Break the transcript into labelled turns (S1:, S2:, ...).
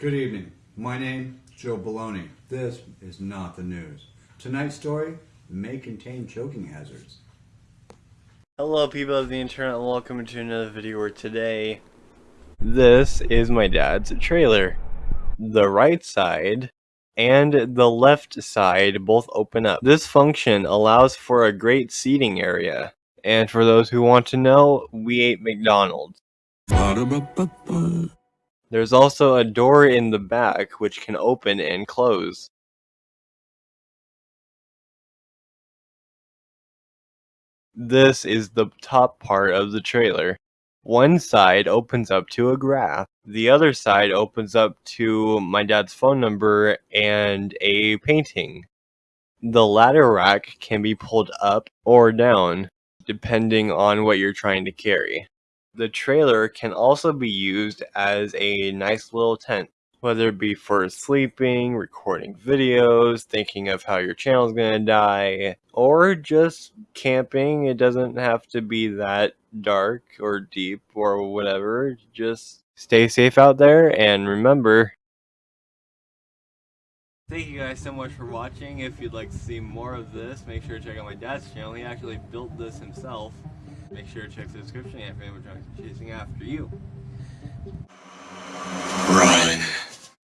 S1: Good evening. My name is Joe Baloney. This is not the news. Tonight's story may contain choking hazards.
S2: Hello people of the internet and welcome to another video where today this is my dad's trailer. The right side and the left side both open up. This function allows for a great seating area. And for those who want to know, we ate McDonald's. There's also a door in the back which can open and close. This is the top part of the trailer. One side opens up to a graph. The other side opens up to my dad's phone number and a painting. The ladder rack can be pulled up or down, depending on what you're trying to carry. The trailer can also be used as a nice little tent, whether it be for sleeping, recording videos, thinking of how your channel's gonna die, or just camping. It doesn't have to be that dark or deep or whatever. Just stay safe out there and remember. Thank you guys so much for watching. If you'd like to see more of this, make sure to check out my dad's channel. He actually built this himself. Make sure to check the description if anyone's chasing after you.